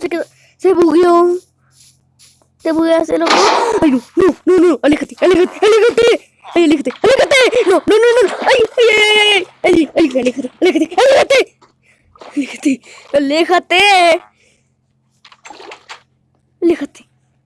Se quedó. Se bugueó. Te bugueaste, loco. Ay, no, no, no, no. Aléjate, aléjate, aléjate. Ay, aléjate, aléjate. No, no, no, no. Ay, ay, ay, ay, ay. Ay, aléjate, aléjate, aléjate. Aléjate, aléjate. Aléjate.